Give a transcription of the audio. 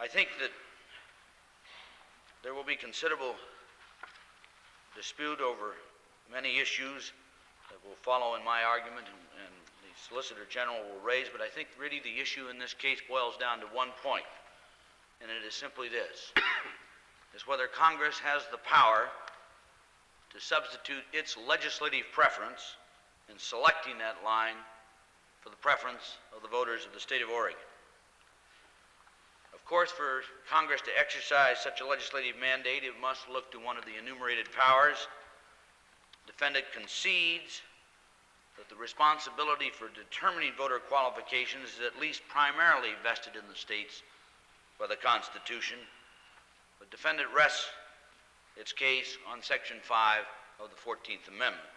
I think that there will be considerable dispute over many issues that will follow in my argument and, and the Solicitor General will raise, but I think really the issue in this case boils down to one point, and it is simply this, is whether Congress has the power to substitute its legislative preference in selecting that line for the preference of the voters of the state of Oregon. Of course, for Congress to exercise such a legislative mandate, it must look to one of the enumerated powers. Defendant concedes that the responsibility for determining voter qualifications is at least primarily vested in the states by the Constitution, but defendant rests its case on Section 5 of the 14th Amendment.